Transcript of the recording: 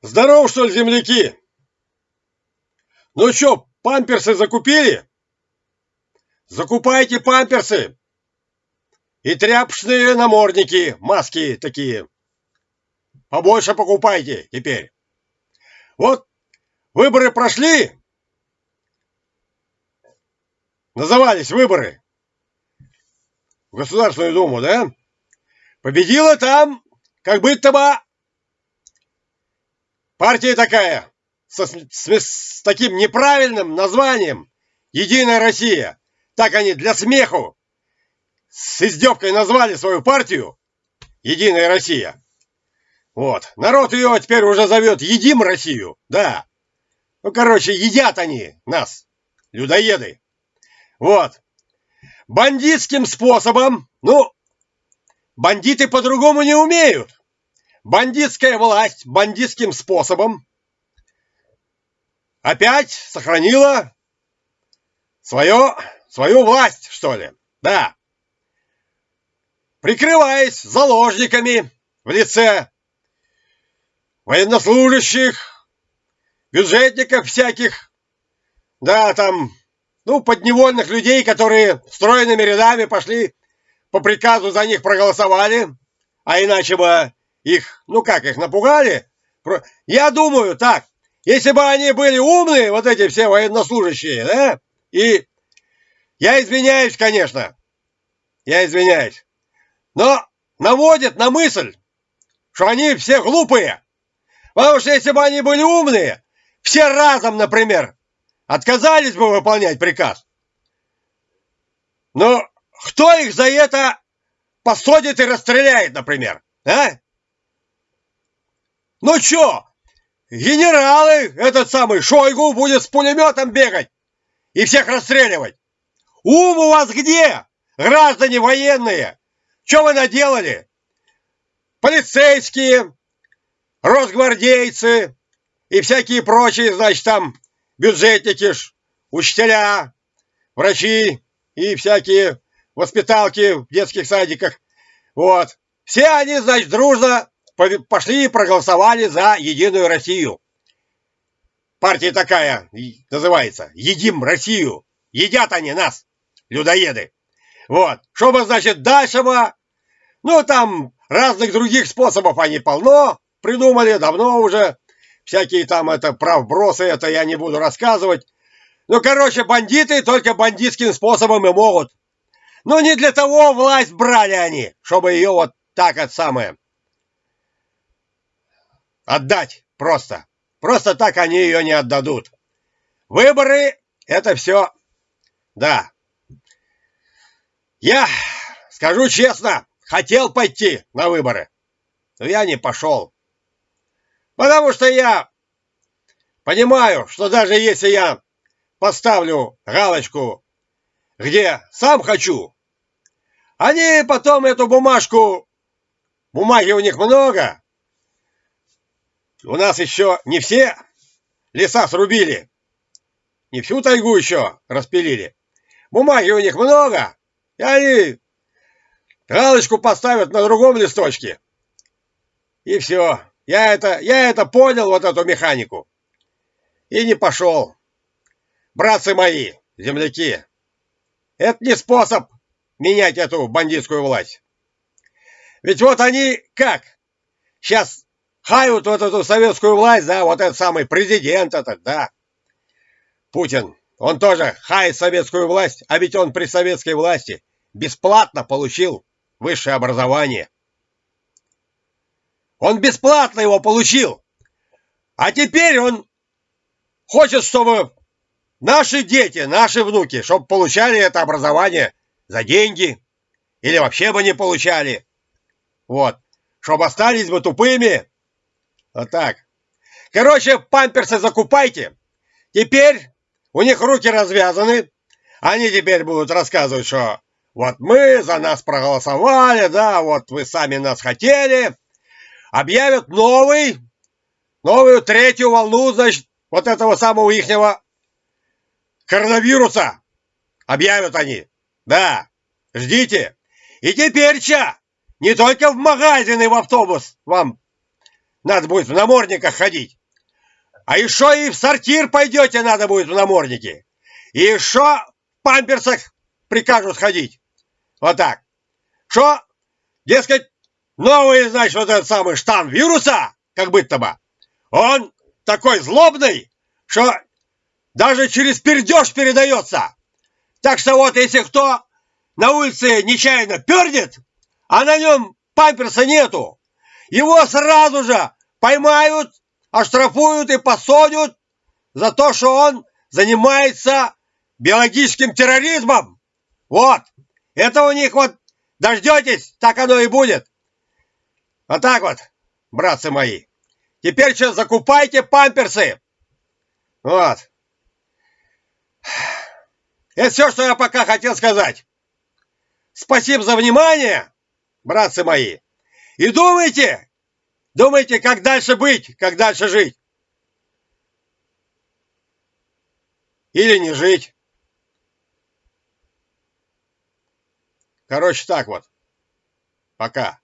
Здорово, что ли, земляки? Ну что, памперсы закупили? Закупайте памперсы. И тряпочные намордники, маски такие. Побольше покупайте теперь. Вот выборы прошли. Назывались выборы. В Государственную Думу, да? Победила там, как быть-то бы, партия такая, со, с, с таким неправильным названием «Единая Россия». Так они для смеху с издевкой назвали свою партию «Единая Россия». Вот. Народ ее теперь уже зовет «Едим Россию». Да. Ну, короче, едят они нас, людоеды. Вот. Бандитским способом, ну, бандиты по-другому не умеют. Бандитская власть бандитским способом опять сохранила свое, свою власть, что ли. Да. Прикрываясь заложниками в лице военнослужащих, бюджетников всяких, да, там, ну, подневольных людей, которые стройными рядами пошли по приказу за них проголосовали, а иначе бы их, ну как, их напугали? Я думаю так, если бы они были умные, вот эти все военнослужащие, да, и я извиняюсь, конечно, я извиняюсь, но наводят на мысль, что они все глупые. Потому что если бы они были умные, все разом, например, отказались бы выполнять приказ. Но кто их за это посадит и расстреляет, например? А? Ну чё, генералы, этот самый Шойгу будет с пулеметом бегать и всех расстреливать. Ум у вас где, граждане военные? Что вы наделали? Полицейские, росгвардейцы и всякие прочие, значит, там бюджетники, учителя, врачи и всякие воспиталки в детских садиках. Вот. Все они, значит, дружно пошли и проголосовали за Единую Россию. Партия такая называется «Едим Россию». Едят они нас, людоеды. Вот. Чтобы, значит, дальше бы, ну, там разных других способов они полно придумали, давно уже. Всякие там это правбросы, это я не буду рассказывать. Ну, короче, бандиты только бандитским способом и могут. Но не для того власть брали они, чтобы ее вот так от самое Отдать просто. Просто так они ее не отдадут. Выборы – это все. Да. Я, скажу честно, хотел пойти на выборы. Но я не пошел. Потому что я понимаю, что даже если я поставлю галочку, где сам хочу, они потом эту бумажку, бумаги у них много, у нас еще не все леса срубили. Не всю тайгу еще распилили. Бумаги у них много, и они галочку поставят на другом листочке. И все. Я это, я это понял, вот эту механику. И не пошел. Братцы мои, земляки, это не способ менять эту бандитскую власть. Ведь вот они как? Сейчас хают вот эту советскую власть, да, вот этот самый президент этот, да. Путин, он тоже хает советскую власть, а ведь он при советской власти бесплатно получил высшее образование. Он бесплатно его получил. А теперь он хочет, чтобы наши дети, наши внуки, чтобы получали это образование за деньги. Или вообще бы не получали. Вот. Чтобы остались бы тупыми вот так. Короче, памперсы закупайте. Теперь у них руки развязаны. Они теперь будут рассказывать, что вот мы за нас проголосовали, да, вот вы сами нас хотели. Объявят новый, новую третью волну, значит, вот этого самого ихнего коронавируса. Объявят они. Да, ждите. И теперь, ча, не только в магазин и в автобус вам надо будет в намордниках ходить. А еще и в сортир пойдете, надо будет в наморднике. И еще в памперсах прикажут ходить. Вот так. Что? Дескать, новый, значит, вот этот самый штамм вируса, как быть-то бы, он такой злобный, что даже через пердеж передается. Так что вот, если кто на улице нечаянно пердит, а на нем памперса нету, его сразу же поймают, оштрафуют и посадят за то, что он занимается биологическим терроризмом. Вот. Это у них вот дождетесь, так оно и будет. Вот так вот, братцы мои. Теперь что, закупайте памперсы. Вот. Это все, что я пока хотел сказать. Спасибо за внимание, братцы мои. И думайте, думайте, как дальше быть, как дальше жить. Или не жить. Короче, так вот. Пока.